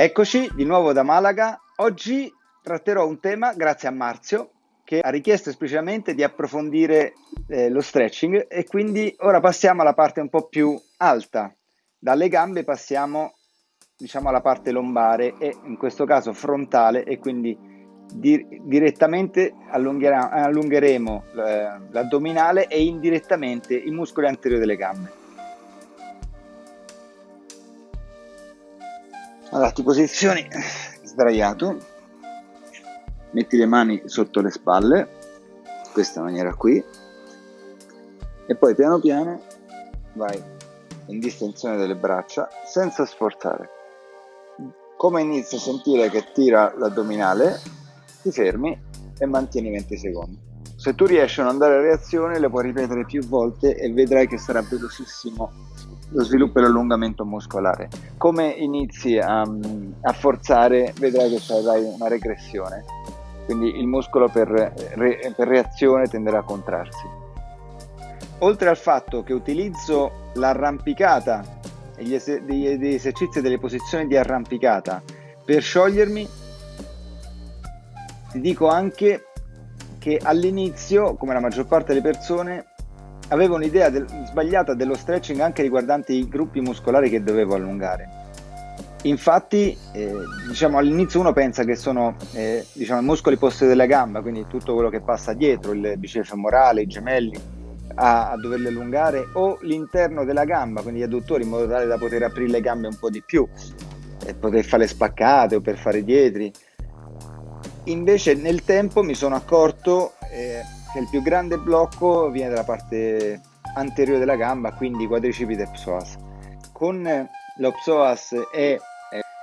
Eccoci di nuovo da Malaga. Oggi tratterò un tema, grazie a Marzio, che ha richiesto esplicitamente di approfondire eh, lo stretching e quindi ora passiamo alla parte un po' più alta. Dalle gambe passiamo diciamo alla parte lombare e in questo caso frontale e quindi di, direttamente allungheremo eh, l'addominale e indirettamente i muscoli anteriori delle gambe. Allora, ti posizioni sdraiato, metti le mani sotto le spalle, in questa maniera qui, e poi piano piano vai in distensione delle braccia senza sforzare. Come inizi a sentire che tira l'addominale, ti fermi e mantieni 20 secondi. Se tu riesci a non dare reazione, le puoi ripetere più volte e vedrai che sarà velocissimo lo sviluppo e l'allungamento muscolare. Come inizi a, a forzare, vedrai che avrai una regressione, quindi il muscolo per, per reazione tenderà a contrarsi. Oltre al fatto che utilizzo l'arrampicata e gli, esercizi delle posizioni di arrampicata per sciogliermi, ti dico anche che all'inizio, come la maggior parte delle persone, avevo un'idea del, sbagliata dello stretching anche riguardante i gruppi muscolari che dovevo allungare. Infatti, eh, diciamo, all'inizio uno pensa che sono eh, diciamo, i muscoli posteriori della gamba, quindi tutto quello che passa dietro, il bicep femorale, i gemelli, a, a, doverli allungare, o l'interno della gamba, quindi gli adduttori, in modo tale da poter aprire le gambe un po' di più, e poter fare spaccate o per fare dietri. Invece nel tempo mi sono accorto eh, il più grande blocco viene dalla parte anteriore della gamba, quindi quadricipite psoas. Con lo psoas e,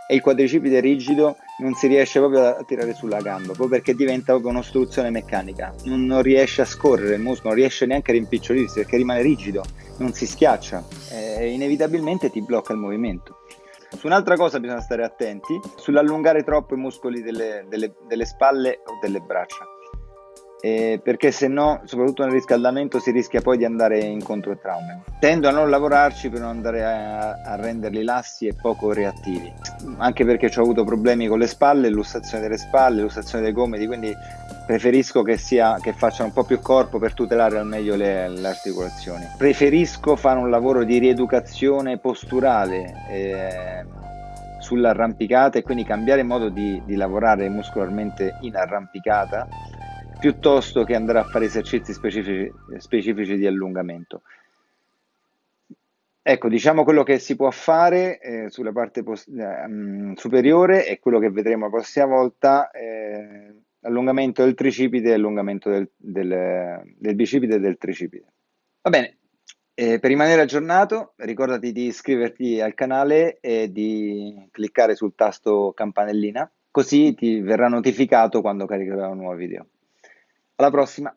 e il quadricipite rigido non si riesce proprio a tirare sulla gamba, proprio perché diventa proprio un'ostruzione meccanica, non, non, riesce a scorrere il muscolo, non riesce neanche a rimpicciolirsi perché rimane rigido, non si schiaccia e inevitabilmente ti blocca il movimento. Su un'altra cosa bisogna stare attenti, sull'allungare troppo i muscoli delle, delle, delle spalle o delle braccia eh, perché se no, soprattutto nel riscaldamento, si rischia poi di andare incontro a traumi. Tendo a non lavorarci per non andare a, a renderli lassi e poco reattivi, anche perché ho avuto problemi con le spalle, lussazione delle spalle, lussazione dei gomiti, quindi preferisco che, sia, che facciano un po' più corpo per tutelare al meglio le, le articolazioni. Preferisco fare un lavoro di rieducazione posturale. Eh, sull'arrampicata e quindi cambiare modo di, di lavorare muscolarmente in arrampicata piuttosto che andare a fare esercizi specifici, specifici di allungamento. Ecco, diciamo quello che si può fare eh, sulla parte post- eh, superiore e quello che vedremo la prossima volta, eh, allungamento del tricipite e allungamento del, del, del, bicipite e del tricipite. Va bene, eh, per rimanere aggiornato ricordati di iscriverti al canale e di cliccare sul tasto campanellina, così ti verrà notificato quando caricherò un nuovo video. Alla prossima!